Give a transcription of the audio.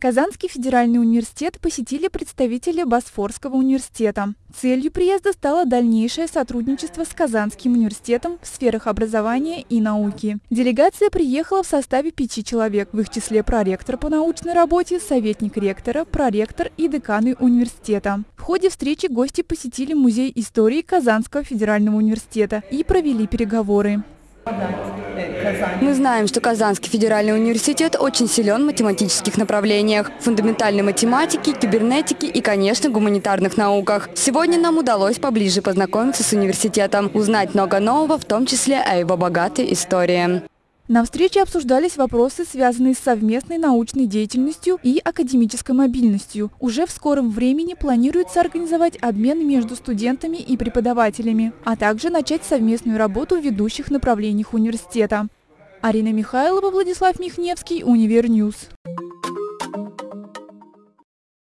Казанский федеральный университет посетили представители Босфорского университета. Целью приезда стало дальнейшее сотрудничество с Казанским университетом в сферах образования и науки. Делегация приехала в составе пяти человек, в их числе проректор по научной работе, советник ректора, проректор и деканы университета. В ходе встречи гости посетили Музей истории Казанского федерального университета и провели переговоры. Мы знаем, что Казанский федеральный университет очень силен в математических направлениях, фундаментальной математике, кибернетике и, конечно, гуманитарных науках. Сегодня нам удалось поближе познакомиться с университетом, узнать много нового, в том числе о его богатой истории. На встрече обсуждались вопросы, связанные с совместной научной деятельностью и академической мобильностью. Уже в скором времени планируется организовать обмен между студентами и преподавателями, а также начать совместную работу в ведущих направлениях университета. Арина Михайлова, Владислав Михневский, Univer News.